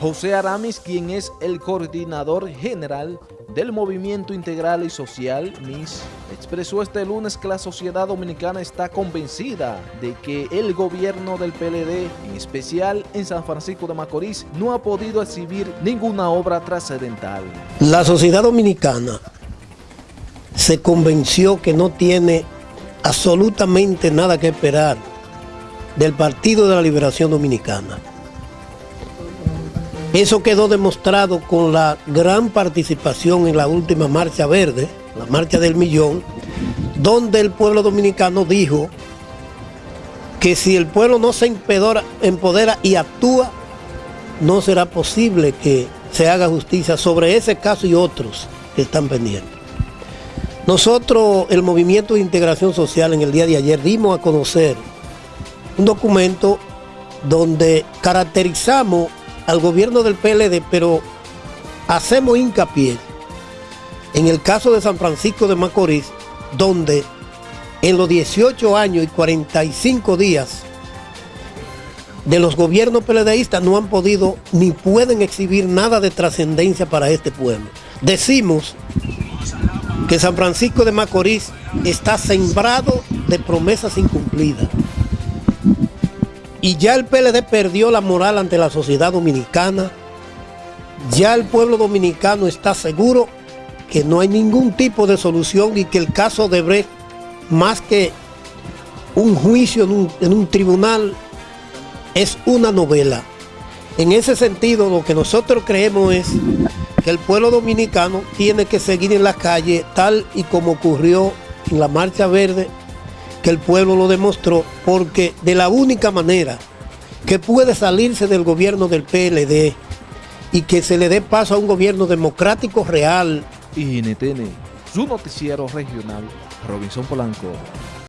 José Aramis, quien es el coordinador general del Movimiento Integral y Social, MIS, expresó este lunes que la sociedad dominicana está convencida de que el gobierno del PLD, en especial en San Francisco de Macorís, no ha podido exhibir ninguna obra trascendental. La sociedad dominicana se convenció que no tiene absolutamente nada que esperar del Partido de la Liberación Dominicana. Eso quedó demostrado con la gran participación en la última Marcha Verde, la Marcha del Millón, donde el pueblo dominicano dijo que si el pueblo no se empodera, y actúa, no será posible que se haga justicia sobre ese caso y otros que están pendientes. Nosotros, el Movimiento de Integración Social, en el día de ayer dimos a conocer un documento donde caracterizamos al gobierno del PLD, pero hacemos hincapié en el caso de San Francisco de Macorís, donde en los 18 años y 45 días de los gobiernos PLDistas no han podido ni pueden exhibir nada de trascendencia para este pueblo. Decimos que San Francisco de Macorís está sembrado de promesas incumplidas. Y ya el PLD perdió la moral ante la sociedad dominicana. Ya el pueblo dominicano está seguro que no hay ningún tipo de solución y que el caso de Brecht, más que un juicio en un, en un tribunal, es una novela. En ese sentido, lo que nosotros creemos es que el pueblo dominicano tiene que seguir en la calle tal y como ocurrió en la Marcha Verde que el pueblo lo demostró, porque de la única manera que puede salirse del gobierno del PLD y que se le dé paso a un gobierno democrático real. Y su noticiero regional, Robinson Polanco.